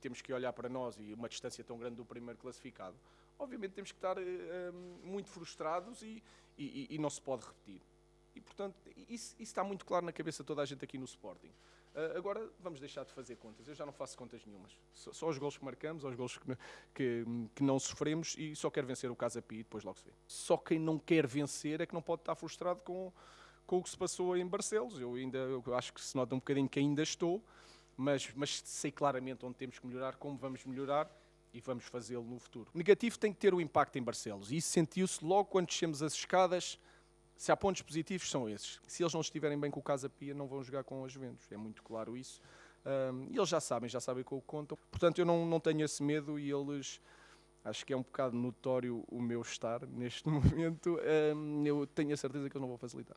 temos que olhar para nós e uma distância tão grande do primeiro classificado, obviamente temos que estar uh, muito frustrados e, e, e, não se pode repetir. E, portanto, isso, isso, está muito claro na cabeça de toda a gente aqui no Sporting. Uh, agora vamos deixar de fazer contas. Eu já não faço contas nenhumas. Só, só os gols que marcamos, os gols que, que, que, não sofremos e só quero vencer o Casa Pia e depois logo se vê. Só quem não quer vencer é que não pode estar frustrado com, com o que se passou em Barcelos. Eu ainda eu acho que se nota um bocadinho que ainda estou, mas, mas sei claramente onde temos que melhorar, como vamos melhorar e vamos fazê-lo no futuro. O negativo tem que ter o impacto em Barcelos e isso sentiu-se logo quando descemos as escadas. Se há pontos positivos, são esses. Se eles não estiverem bem com o Casa Pia, não vão jogar com os Juventus. É muito claro isso. Um, e eles já sabem, já sabem com o que contam. Portanto, eu não, não tenho esse medo e eles. Acho que é um bocado notório o meu estar neste momento. Eu tenho a certeza que eles não vão facilitar.